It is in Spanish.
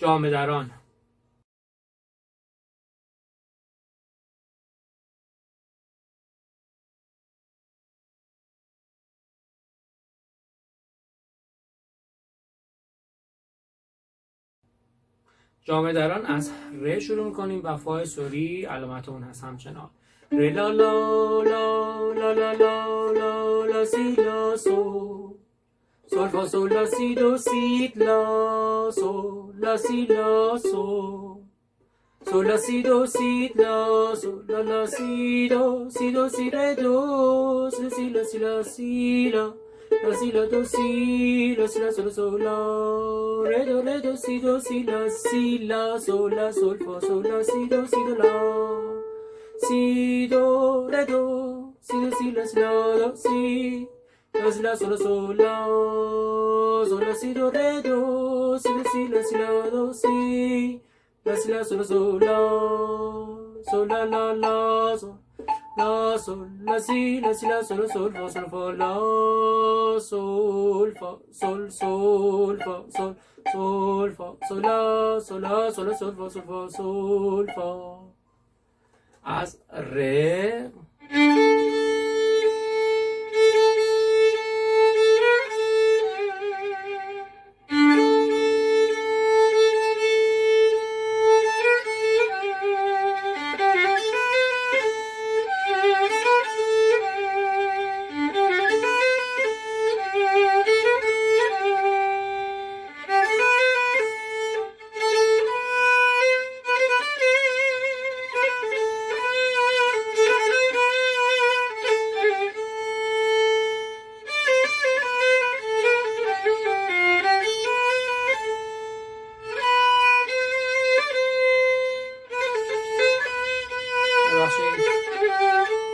جامه دران جامعه دران از ر شروع می‌کنیم و فای سوری علامت اون هست همچنان. ر لا لا لا لا لا لا لا لا سی لا سو Sol, fa, sol, la, si, do, si, la, sol, la, si, la, sol. Sol, la, si, do, si, la, sol, la, la, si, do, si, do, si, re, do, si, la, si, la, si, la, la, si, la, do, si, la, si, la, sol, sol, la, re, do, re, do, si, do, si, la, si, la, sol, la, sol, fa, sol, la, si, do, si, do, la, si, do, re, do, si, do, si, la, si, la, do, si, la si la sol la sol la sol si do re do si la si la si la do si la la sol la sol la la sol la sol la si la si la sol sol fa sol fa la sol fa sol sol fa sol sol fa sol la sol la sol fa Thank you.